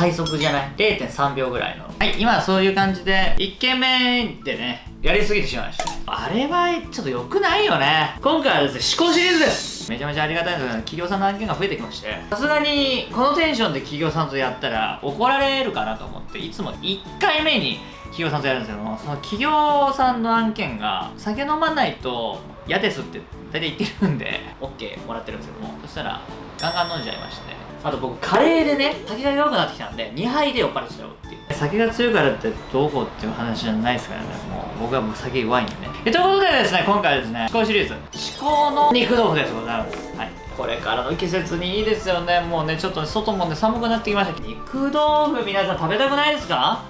最速じゃない ?0.3 秒ぐらいの。はい、今そういう感じで、1軒目でね、やりすぎてしまいました。あれはちょっと良くないよね。今回はですね、思考シリーズです。めちゃめちゃありがたいんですけど、企業さんの案件が増えてきまして、さすがにこのテンションで企業さんとやったら怒られるかなと思って、いつも1回目に企業さんとやるんですけども、その企業さんの案件が酒飲まないと嫌ですって大体言ってるんで、OK もらってるんですけども、そしたらガンガン飲んじゃいまして、あと僕カレーでね酒が弱くなってきたんで2杯で酔っ払っちゃうっていう。酒が強いからってどうこうっていう話じゃないですからね。もう僕はもう酒弱いんでね。ということでですね今回はですね思考シリーズ。思考の肉豆腐です。ございます。はい。これからの季節にいいですよね。もうねちょっと外もね寒くなってきました肉豆腐皆さん食べたくないですか？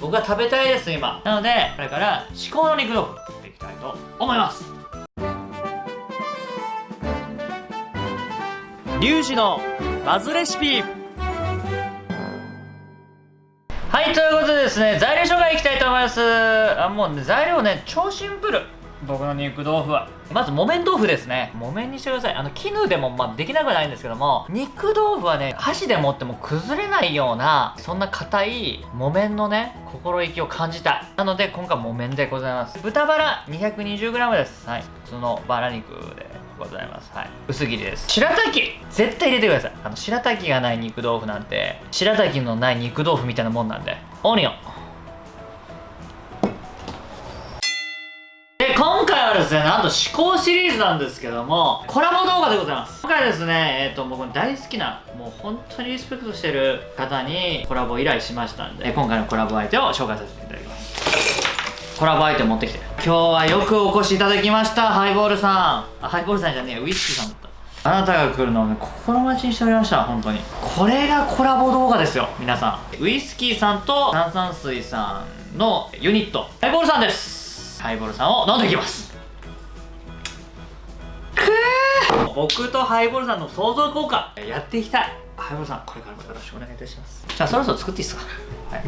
僕は食べたいです今。なのでこれから至高の肉豆腐作っていきたいと思いますリュウジのバズレシピ。はいということでですね材料紹介いきたいと思います。あもうね材料ね超シンプル。僕の肉豆腐は。まず木綿豆腐ですね。木綿にしてください。あの絹でもまあできなくはないんですけども肉豆腐はね箸で持っても崩れないようなそんな硬い木綿のね心意気を感じた。なので今回木綿でございます。豚バラ 220g です。はい。普通のバラ肉で。ございます。はい。薄切りです。白滝絶対入れてください。あの、白滝がない肉豆腐なんて、白滝のない肉豆腐みたいなもんなんで。オニオン。で、今回はですね、なんと思考シリーズなんですけども、コラボ動画でございます。今回ですね、えっ、ー、と、僕の大好きな、もう本当にリスペクトしてる方にコラボ依頼しましたんで、今回のコラボ相手を紹介させていただきます。コラボアイテム持ってきて今日はよくお越しいただきましたハイボールさん。ハイボールさんじゃねえウイスキーさんだった。あなたが来るのをね心待ちにしておりました本当に。これがコラボ動画ですよ皆さん。ウイスキーさんと炭酸水さんのユニットハイボールさんです。ハイボールさんを飲んでいきます。くー。僕とハイボールさんの想像効果やっていきたい。ハイボールさんこれからもよろしくお願いいたします。じゃあそろそろ作っていいですか？はい。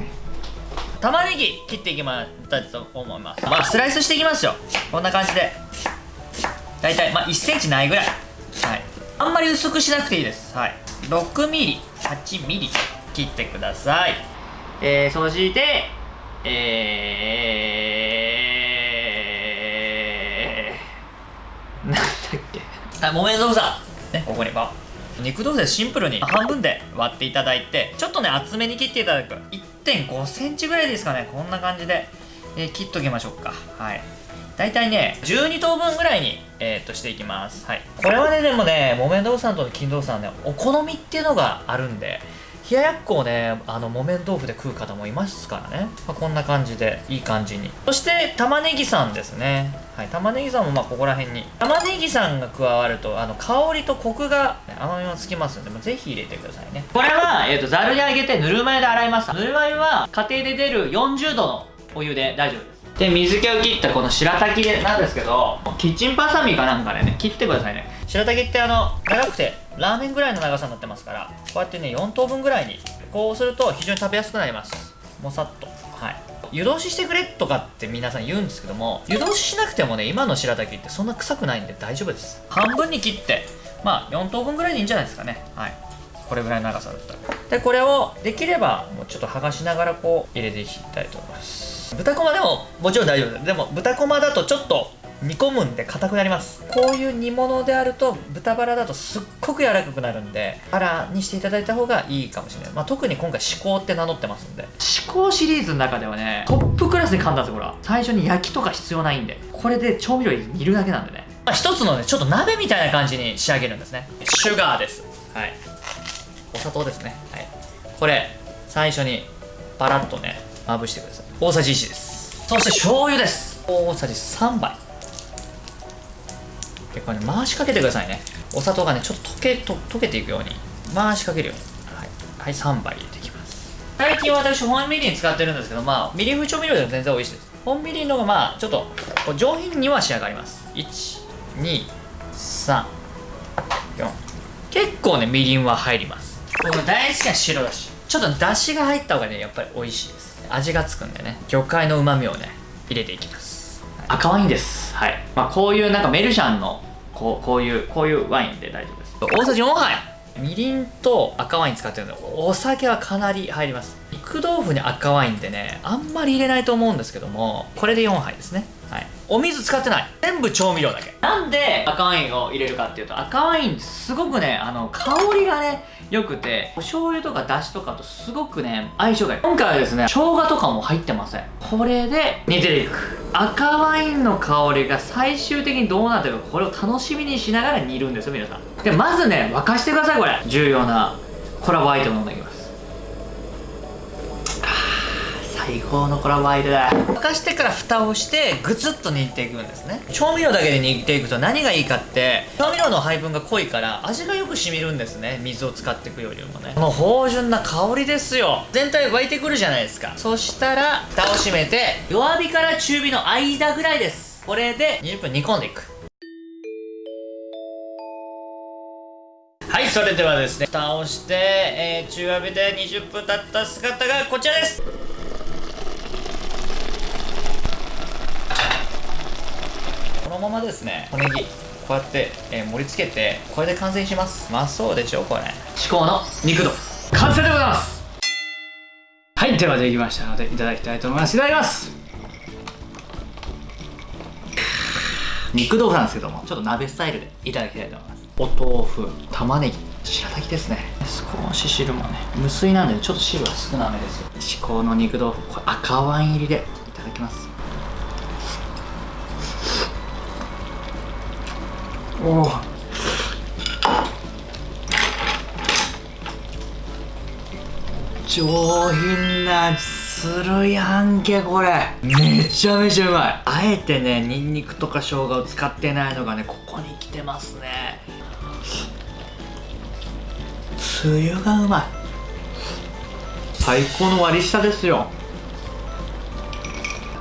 玉ねぎ切っていきたいと思います。まあスライスしていきますよ。こんな感じで。大体まあ1センチないぐらい。はい。あんまり薄くしなくていいです。はい。6ミリ8ミリ切ってください。えー、そしてえー、なんだっけ。あ木綿豆腐さねここに。ば肉豆腐でシンプルに半分で割っていただいてちょっとね厚めに切っていただく。1.5センチぐらいですかね。こんな感じで、えー、切っときましょうか。はい。大体ね12等分ぐらいに、えー、っとしていきます。はい。これはねでもね木綿豆腐さんと金豆腐さんねお好みっていうのがあるんで冷ややっこをねあの木綿豆腐で食う方もいますからね、まあ、こんな感じでいい感じに。そして玉ねぎさんですね。はい玉ねぎさんもまあここら辺に。玉ねぎさんが加わるとあの香りとコクが、甘みもつきますので、まあ、ぜひ入れてくださいね。これは、えーと、ざるにあげてぬるま湯で洗います。ぬるま湯は家庭で出る40度のお湯で大丈夫です。で水気を切ったこの白滝なんですけどキッチンバサミかなんかでね切ってくださいね。白滝ってあの長くてラーメンぐらいの長さになってますからこうやってね4等分ぐらいにこうすると非常に食べやすくなります。もさっと。はい。湯通ししてくれとかって皆さん言うんですけども湯通ししなくてもね今の白滝ってそんな臭くないんで大丈夫です。半分に切ってまあ4等分ぐらいでいいんじゃないですかね。はい。これぐらいの長さだったら。でこれをできればもうちょっと剥がしながらこう入れていきたいと思います。豚こまでももちろん大丈夫です。でも豚こまだとちょっと煮込むんで硬くなります。こういう煮物であると豚バラだとすっごく柔らかくなるんでバラにしていただいた方がいいかもしれない、まあ、特に今回至高って名乗ってますんで。至高シリーズの中ではねトップクラスに簡単ですよこれは。最初に焼きとか必要ないんで。これで調味料煮るだけなんでね、まあ、一つのねちょっと鍋みたいな感じに仕上げるんですね。シュガーです。はい。お砂糖ですね。はい。これ最初にパラッとねまぶしてください。大さじ1です。そして醤油です。大さじ3杯結構ね回しかけてくださいね。お砂糖がねちょっと溶けと溶けていくように。回しかけるように。はい、はい、3杯入れていきます。最近私本みりん使ってるんですけどまあみりん風調味料でも全然美味しいです。本みりんの方がまあちょっと上品には仕上がります。123結構ねみりんは入ります。僕大好きな白だし。ちょっとだしが入った方がねやっぱり美味しいです。味がつくんでね。魚介のうまみをね入れていきます。赤ワインですはい。まあこういうなんかメルシャンのこうこういうこういうワインで大丈夫です。大さじ4杯。みりんと赤ワイン使ってるの。でお酒はかなり入ります。肉豆腐に赤ワインってねあんまり入れないと思うんですけどもこれで4杯ですね。はい。お水使ってない。全部調味料だけ。なんで赤ワインを入れるかっていうと赤ワインすごくねあの香りがね良くてお醤油とかだしとかとすごくね相性がいい。今回はですね生姜とかも入ってません。これで煮ていく赤ワインの香りが最終的にどうなってるかこれを楽しみにしながら煮るんですよ皆さん。でまずね沸かしてくださいこれ。重要なコラボアイテムなんだけどます最高のコラボアイテムだ沸かしてから蓋をしてグツッと煮ていくんですね。調味料だけで煮ていくと何がいいかって調味料の配分が濃いから味がよく染みるんですね。水を使っていくよりもね。この芳醇な香りですよ。全体沸いてくるじゃないですか。そしたら蓋を閉めて弱火から中火の間ぐらいです。これで20分煮込んでいく。はいそれではですね蓋をして、えー中火で20分経った姿がこちらです。のままですね小ネギこうやって、えー盛り付けてこれで完成します。うまそうでしょこれ。至高の肉豆腐完成でございます。はいではできましたのでいただきたいと思います。いただきます。肉豆腐なんですけどもちょっと鍋スタイルでいただきたいと思います。お豆腐玉ねぎ白滝ですね。少し汁もね無水なんでちょっと汁は少なめですよ。至高の肉豆腐これ赤ワイン入りでいただきますおお上品な味するやんけこれ。めちゃめちゃうまい。あえてねニンニクとか生姜を使ってないのがねここに来てますね。つゆがうまい。最高の割り下ですよ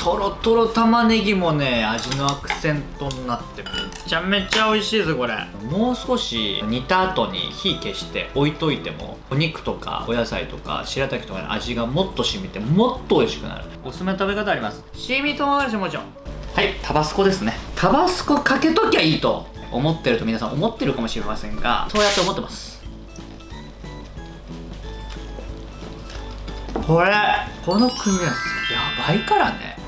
とろとろ玉ねぎもね味のアクセントになってめちゃめちゃ美味しいですこれ。もう少し煮た後に火消して置いといてもお肉とかお野菜とか白滝とかの味がもっと染みてもっと美味しくなる。おすすめの食べ方あります。七味唐辛子もちろん。はいタバスコですね。タバスコかけときゃいいと思ってると皆さん思ってるかもしれませんがそうやって思ってます。これこの組み合わせやばいからね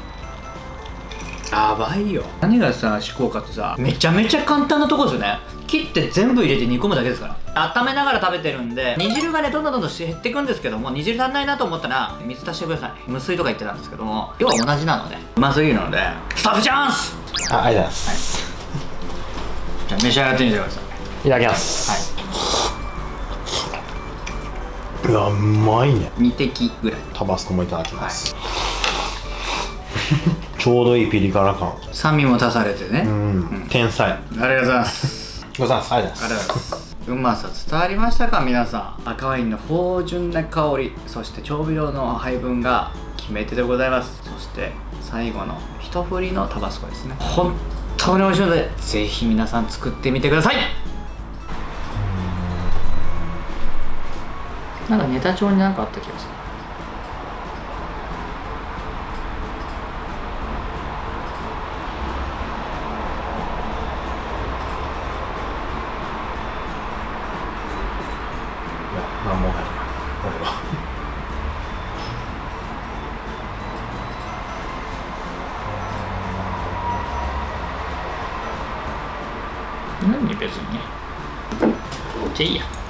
やばいよ。何がさ至高かってさめちゃめちゃ簡単なとこですよね。切って全部入れて煮込むだけですから。温めながら食べてるんで煮汁がねどんどんどんどん減っていくんですけども煮汁足んないなと思ったら水足してください。無水とか言ってたんですけども要は同じなので。うますぎるので。スタッフチャンス！あありがとうございます、じゃあ召し上がってみてください。い、ただきます。うわうまいね。2滴ぐらい。タバスコもいただきます、ちょうどいいピリ辛感。酸味も足されてね、うん、天才。ありがとうございます。ございます。ありがとうありございます。がとうございます。うまさ伝わりましたか？皆さん。赤ワインの芳醇な香り。そして調味料の配分が決め手でございます。そして最後の一振りのタバスコですね。本当に美味しいのでぜひ皆さん作ってみてください。なんかネタ帳になんかあった気がする何もない俺は何別にね。じゃあいいや。